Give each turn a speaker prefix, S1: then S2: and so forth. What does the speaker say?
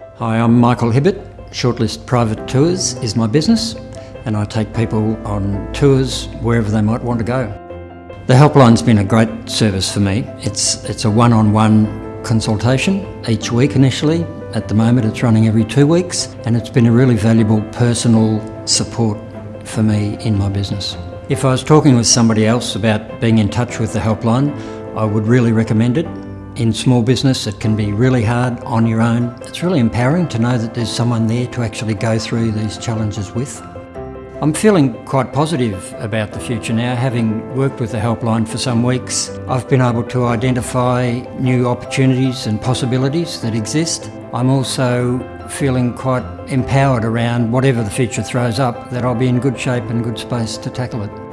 S1: Hi, I'm Michael Hibbett. Shortlist Private Tours is my business and I take people on tours wherever they might want to go. The helpline's been a great service for me. It's, it's a one-on-one consultation each week initially. At the moment it's running every two weeks and it's been a really valuable personal support for me in my business. If I was talking with somebody else about being in touch with the helpline, I would really recommend it. In small business it can be really hard on your own. It's really empowering to know that there's someone there to actually go through these challenges with. I'm feeling quite positive about the future now. Having worked with the helpline for some weeks, I've been able to identify new opportunities and possibilities that exist. I'm also feeling quite empowered around whatever the future throws up, that I'll be in good shape and good space to tackle it.